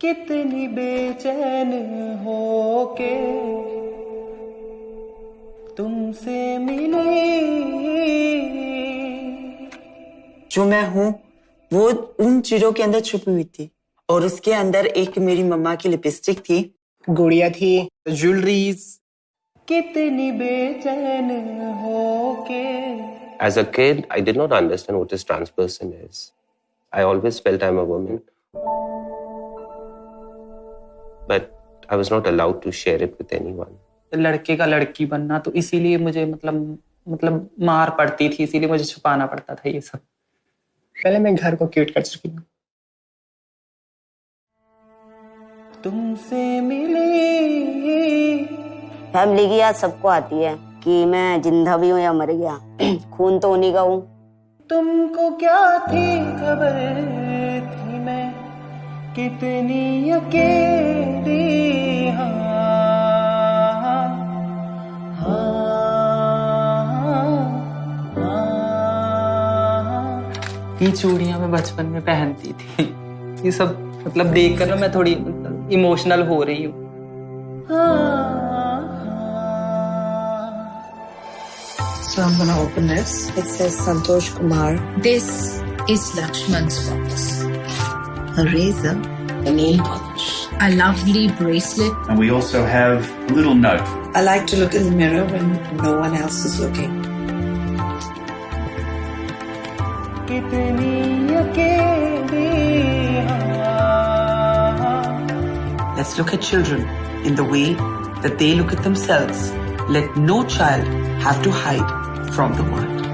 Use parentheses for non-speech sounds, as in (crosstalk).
कितनी बेचैन हो के तुमसे मिली जो मैं हूँ वो उन चीज़ों के अंदर छुपी हुई थी और उसके अंदर एक मेरी मम्मा की लिपस्टिक थी गुड़िया थी ज्वेलरीज कितनी बेचैन हो के As a kid, I did not understand what a trans person is. I always felt I'm a woman. But I was not allowed to share it with anyone. लड़के का लड़की बनना तो इसीलिए मुझे मतलब मतलब मार पड़ती थी इसीलिए मुझे छुपाना पड़ता था ये सब। पहले मैं घर को क्यूट कर चुकी हूँ। तुमसे मिली फैमिली की याद सबको आती है कि मैं ज़िंदा भी हूँ या मर गया। (clears throat) खून तो उन्हीं का हूँ। तुमको क्या थी खबर थी मैं? कितनी अकेली हाँ। ये चूड़ियां मैं बचपन में पहनती थी ये सब मतलब देखकर ना मैं थोड़ी इमोशनल हो रही हूँ So I'm gonna open this. It says Santosh Kumar. This is Lakshman's box. A razor. A nail polish. A lovely bracelet. And we also have a little note. I like to look in the mirror when no one else is looking. कितनी अकेली हाँ Let's look at children in the way that they look at themselves. Let no child have to hide from the world.